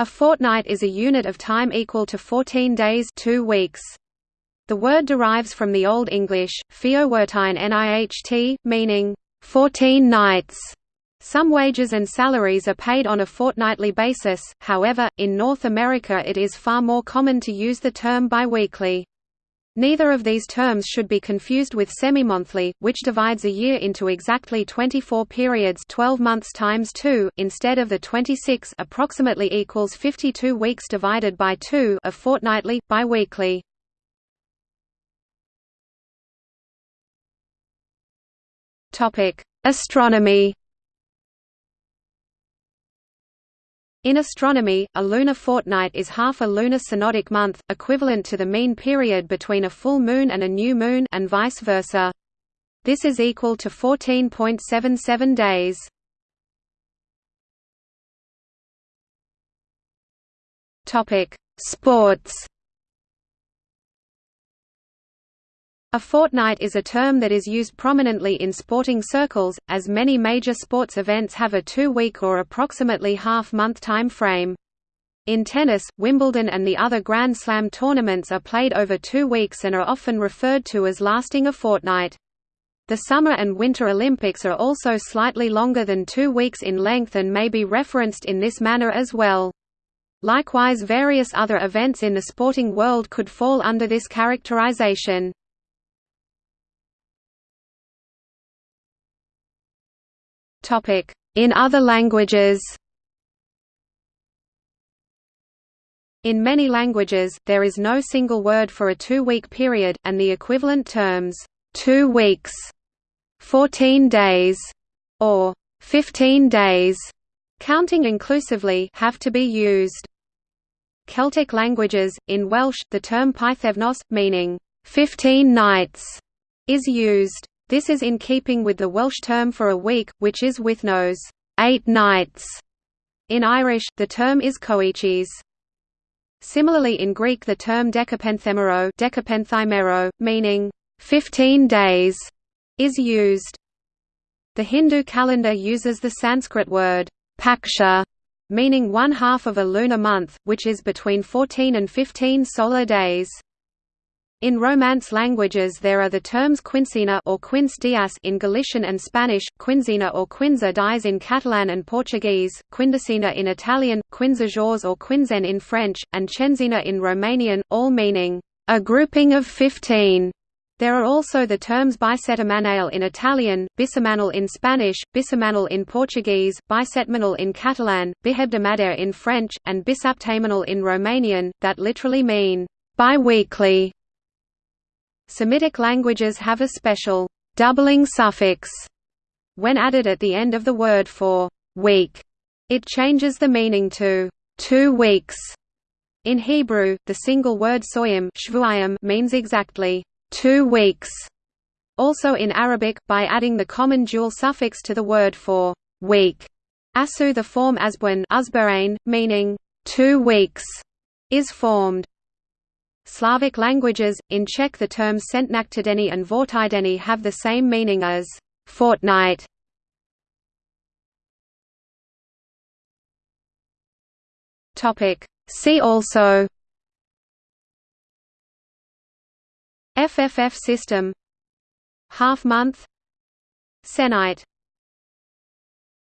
A fortnight is a unit of time equal to 14 days 2 weeks. The word derives from the Old English, fiowertine niht, meaning, 14 nights. Some wages and salaries are paid on a fortnightly basis, however, in North America it is far more common to use the term biweekly. Neither of these terms should be confused with semimonthly, which divides a year into exactly 24 periods 12 months times 2, instead of the 26 approximately equals 52 weeks divided by 2 of fortnightly, biweekly. Astronomy In astronomy, a lunar fortnight is half a lunar synodic month, equivalent to the mean period between a full moon and a new moon and vice versa. This is equal to 14.77 days. Topic: Sports A fortnight is a term that is used prominently in sporting circles, as many major sports events have a two-week or approximately half-month time frame. In tennis, Wimbledon and the other Grand Slam tournaments are played over two weeks and are often referred to as lasting a fortnight. The Summer and Winter Olympics are also slightly longer than two weeks in length and may be referenced in this manner as well. Likewise various other events in the sporting world could fall under this characterization. In other languages In many languages, there is no single word for a two-week period, and the equivalent terms, two weeks, 14 days, or 15 days, counting inclusively, have to be used. Celtic languages, in Welsh, the term pythefnos, meaning, 15 nights, is used. This is in keeping with the Welsh term for a week, which is wythnos eight nights". In Irish, the term is coiches. Similarly in Greek the term decapenthemero, meaning, 15 days, is used. The Hindu calendar uses the Sanskrit word, paksha, meaning one half of a lunar month, which is between 14 and 15 solar days. In Romance languages there are the terms quincena or quince dias in Galician and Spanish, quinzena or quinza dies in Catalan and Portuguese, quindicina in Italian, quinzajors or quinzen in French, and cenzena in Romanian, all meaning, a grouping of fifteen. There are also the terms bisetemanal in Italian, bisemanal in Spanish, bisemanal in Portuguese, bisetmanal in Catalan, bihebdomader in French, and bisaptamanal in Romanian, that literally mean, bi-weekly. Semitic languages have a special doubling suffix when added at the end of the word for week. It changes the meaning to two weeks. In Hebrew, the single word soyim means exactly two weeks. Also in Arabic, by adding the common dual suffix to the word for week, asu the form asbuan meaning two weeks, is formed. Slavic languages, in Czech the terms centnaktideni and vortideni have the same meaning as fortnight. See also FFF system. Half month. Sennight